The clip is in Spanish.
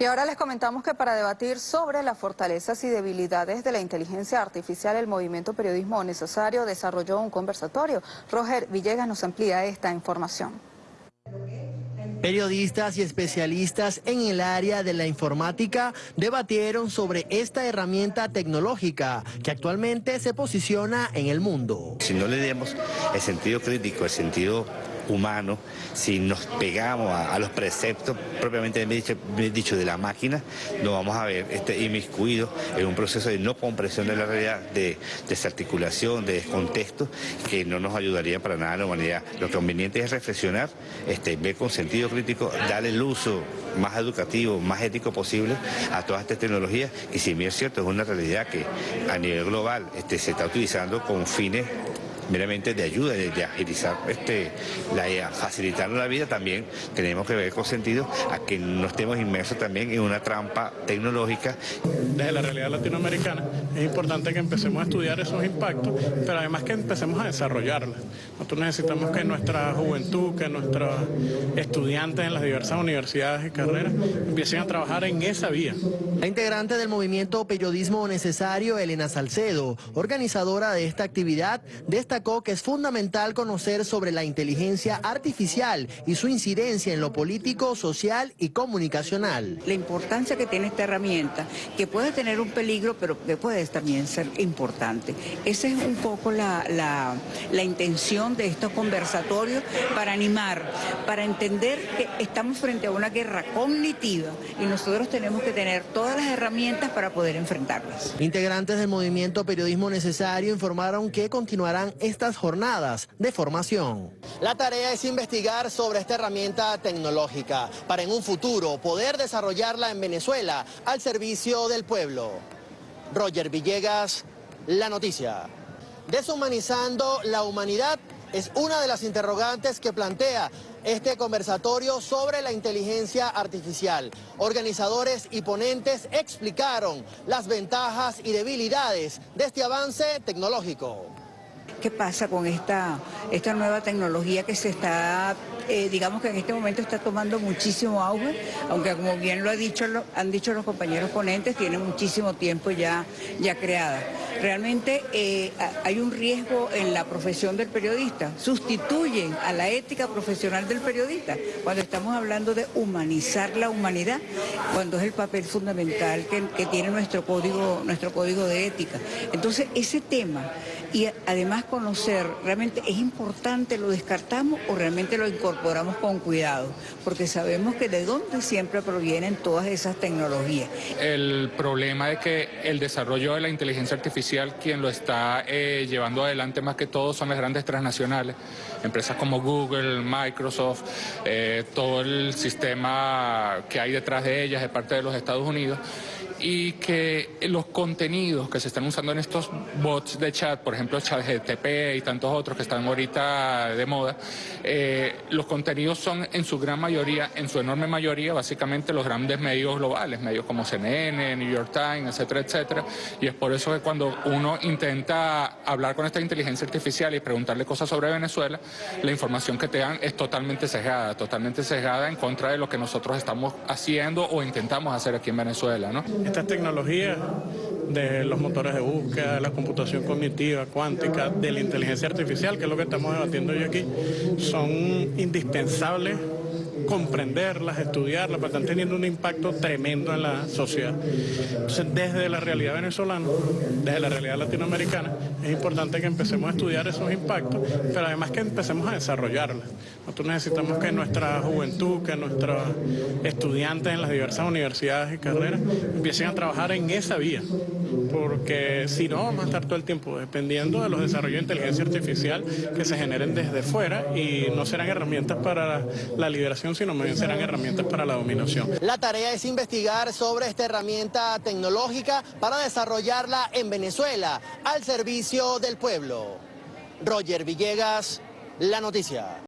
Y ahora les comentamos que para debatir sobre las fortalezas y debilidades de la inteligencia artificial, el movimiento Periodismo Necesario desarrolló un conversatorio. Roger Villegas nos amplía esta información. Periodistas y especialistas en el área de la informática debatieron sobre esta herramienta tecnológica que actualmente se posiciona en el mundo. Si no le demos el sentido crítico, el sentido humano, si nos pegamos a, los preceptos propiamente dicho, de la máquina, nos vamos a ver este, inmiscuidos en un proceso de no comprensión de la realidad, de desarticulación, de descontexto, que no nos ayudaría para nada a la humanidad. Lo conveniente es reflexionar, este, ver con sentido crítico, darle el uso más educativo, más ético posible a todas estas tecnologías, y si bien es cierto, es una realidad que a nivel global este, se está utilizando con fines meramente de ayuda, de, agilizar, este, la, facilitar la vida, también tenemos que ver con sentido a que no estemos inmersos también en una trampa tecnológica. Desde la realidad latinoamericana es importante que empecemos a estudiar esos impactos, pero además que empecemos a desarrollarlos. Nosotros necesitamos que nuestra juventud, que nuestros estudiantes en las diversas universidades y carreras empiecen a trabajar en esa vía. La integrante del movimiento Periodismo Necesario, Elena Salcedo, organizadora de esta actividad, destacó que es fundamental conocer sobre la inteligencia artificial y su incidencia en lo político, social y comunicacional. La importancia que tiene esta herramienta, que puede tener un peligro, pero que puede también ser importante. Esa es un poco la, la intención de estos conversatorios para animar, para entender que estamos frente a una guerra cognitiva y nosotros tenemos que tener todas las herramientas para poder enfrentarlas. Integrantes del movimiento Periodismo Necesario informaron que continuarán estas jornadas de formación. La tarea es investigar sobre esta herramienta tecnológica para en un futuro poder desarrollarla en Venezuela al servicio del pueblo. Roger Villegas, La Noticia. Deshumanizando la humanidad es una de las interrogantes que plantea este conversatorio sobre la inteligencia artificial. Organizadores y ponentes explicaron las ventajas y debilidades de este avance tecnológico. ¿Qué pasa con esta, esta nueva tecnología que se está, eh, digamos que en este momento está tomando muchísimo auge, aunque como bien lo ha dicho, han dicho los compañeros ponentes, tiene muchísimo tiempo ya, ya creada. Realmente eh, hay un riesgo en la profesión del periodista, sustituyen a la ética profesional del periodista cuando estamos hablando de humanizar la humanidad, cuando es el papel fundamental que, tiene nuestro código, nuestro código de ética. Entonces ese tema y además conocer, realmente es importante, lo descartamos o realmente lo incorporamos con cuidado, porque sabemos que de dónde siempre provienen todas esas tecnologías. El problema es que el desarrollo de la inteligencia artificial, quien lo está eh, llevando adelante más que todo son las grandes transnacionales, empresas como Google, Microsoft, eh, todo el sistema que hay detrás de ellas de parte de los Estados Unidos y que los contenidos que se están usando en estos bots de chat, por ejemplo ChatGTP y tantos otros que están ahorita de moda, eh, los contenidos son en su gran mayoría, en su enorme mayoría, básicamente los grandes medios globales, medios como CNN, New York Times, etcétera, etcétera. Y es por eso que cuando uno intenta hablar con esta inteligencia artificial y preguntarle cosas sobre Venezuela, la información que te dan es totalmente sesgada, totalmente sesgada en contra de lo que nosotros estamos haciendo o intentamos hacer aquí en Venezuela, ¿no? Estas tecnologías de los motores de búsqueda, de la computación cognitiva, cuántica, de la inteligencia artificial, que es lo que estamos debatiendo hoy aquí, son indispensables comprenderlas, estudiarlas, porque están teniendo un impacto tremendo en la sociedad. Entonces, desde la realidad venezolana, desde la realidad latinoamericana, es importante que empecemos a estudiar esos impactos, pero además que empecemos a desarrollarlas. Nosotros necesitamos que nuestra juventud, que nuestros estudiantes en las diversas universidades y carreras empiecen a trabajar en esa vía, porque si no vamos a estar todo el tiempo dependiendo de los desarrollos de inteligencia artificial que se generen desde fuera y no serán herramientas para la liberación, sino más bien serán herramientas para la dominación. La tarea es investigar sobre esta herramienta tecnológica para desarrollarla en Venezuela al servicio del pueblo. Roger Villegas, La Noticia.